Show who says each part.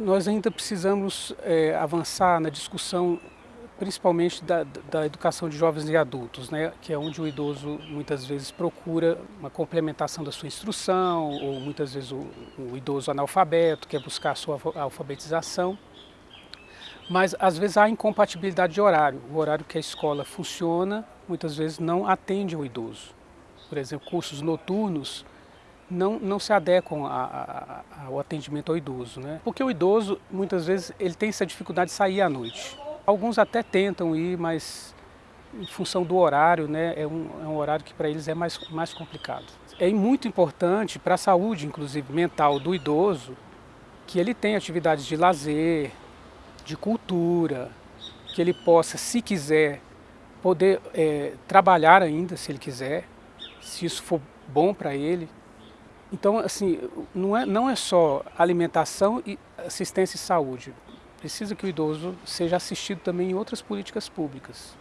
Speaker 1: Nós ainda precisamos é, avançar na discussão principalmente da, da, educação de jovens e adultos, né, que é onde o idoso muitas vezes procura uma complementação da sua instrução, ou muitas vezes o, o idoso analfabeto quer buscar a sua alfabetização. Mas às vezes há incompatibilidade de horário. O horário que a escola funciona muitas vezes não atende o idoso. Por exemplo, cursos noturnos não, não se adequam a, a, ao atendimento ao idoso. Né? Porque o idoso, muitas vezes, ele tem essa dificuldade de sair à noite. Alguns até tentam ir, mas em função do horário, né, é, um, é um horário que para eles é mais, mais complicado. É muito importante para a saúde, inclusive mental do idoso, que ele tenha atividades de lazer, de cultura, que ele possa, se quiser, poder é, trabalhar ainda, se ele quiser, se isso for bom para ele. Então, assim, não é, não é só alimentação e assistência e saúde. Precisa que o idoso seja assistido também em outras políticas públicas.